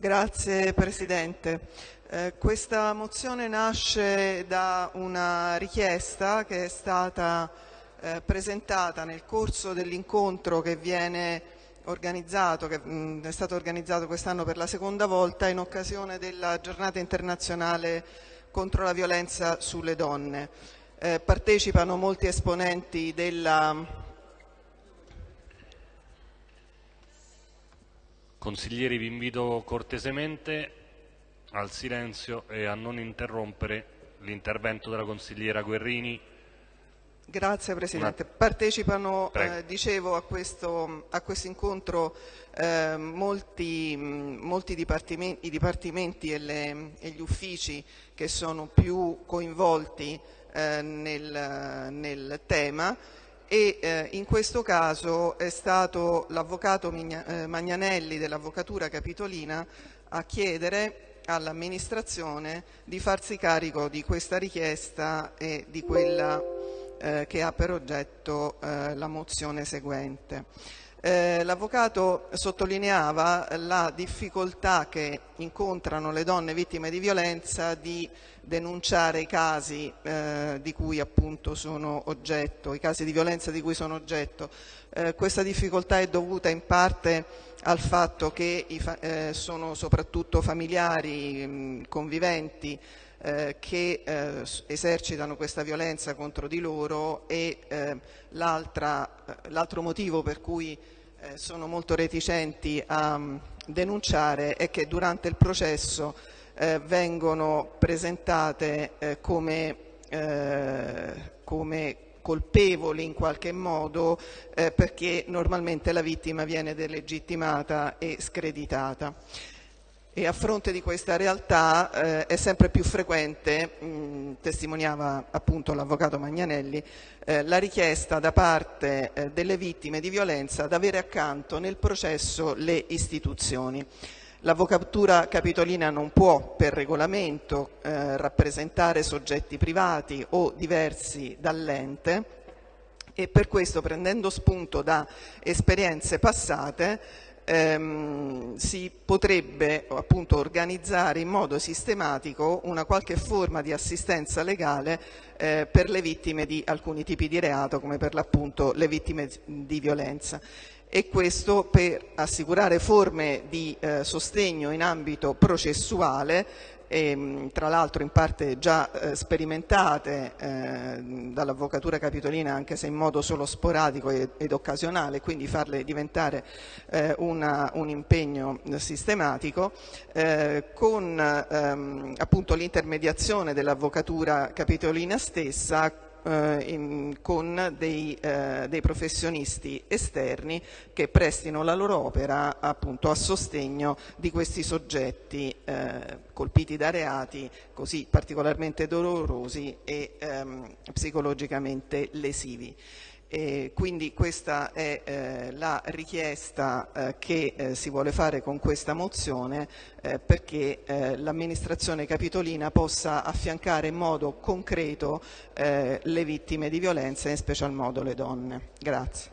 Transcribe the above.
Grazie Presidente. Eh, questa mozione nasce da una richiesta che è stata eh, presentata nel corso dell'incontro che viene organizzato, che mh, è stato organizzato quest'anno per la seconda volta in occasione della giornata internazionale contro la violenza sulle donne. Eh, partecipano molti esponenti della Consiglieri vi invito cortesemente al silenzio e a non interrompere l'intervento della consigliera Guerrini. Grazie Presidente. Partecipano, eh, dicevo, a questo, a questo incontro eh, molti, molti dipartimenti, dipartimenti e, le, e, gli uffici che sono più coinvolti eh, nel, nel tema e eh, in questo caso è stato l'avvocato eh, Magnanelli dell'Avvocatura Capitolina a chiedere all'amministrazione di farsi carico di questa richiesta e di quella eh, che ha per oggetto eh, la mozione seguente. Eh, L'avvocato sottolineava la difficoltà che incontrano le donne vittime di violenza di denunciare i casi eh, di cui appunto sono oggetto, i casi di violenza di cui sono oggetto. Eh, questa difficoltà è dovuta in parte al fatto che i, eh, sono soprattutto familiari, mh, conviventi, eh, che eh, esercitano questa violenza contro di loro e eh, eh l'altro motivo per cui eh, sono molto reticenti a um, denunciare è che durante il processo eh, vengono presentate come, come colpevoli in qualche modo eh, perché normalmente la vittima viene delegittimata e screditata e a fronte di questa realtà eh, è sempre più frequente, mh, testimoniava appunto l'avvocato Magnanelli, eh, la richiesta da parte eh, delle vittime di violenza ad avere accanto nel processo le istituzioni. L'avvocatura capitolina non può per regolamento eh, rappresentare soggetti privati o diversi dall'ente e per questo prendendo spunto da esperienze passate ehm, si potrebbe appunto organizzare in modo sistematico una qualche forma di assistenza legale eh, per le vittime di alcuni tipi di reato come per l'appunto le vittime di violenza e questo per assicurare forme di eh, sostegno in ambito processuale e, ehm, tra l'altro in parte già eh, sperimentate eh, dall'Avvocatura Capitolina anche se in modo solo sporadico ed, ed occasionale, quindi farle diventare eh, una, un impegno sistematico, eh, con ehm, appunto l'intermediazione dell'Avvocatura Capitolina stessa eh, in, con dei, eh, dei, professionisti esterni che prestino la loro opera appunto a sostegno di questi soggetti eh, colpiti da reati così particolarmente dolorosi e ehm, psicologicamente lesivi. E quindi questa è eh, la richiesta eh, che eh, si vuole fare con questa mozione eh, perché eh, l'amministrazione capitolina possa affiancare in modo concreto eh, le vittime di violenza e in special modo le donne. Grazie.